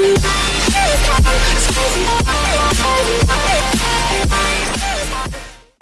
Bye.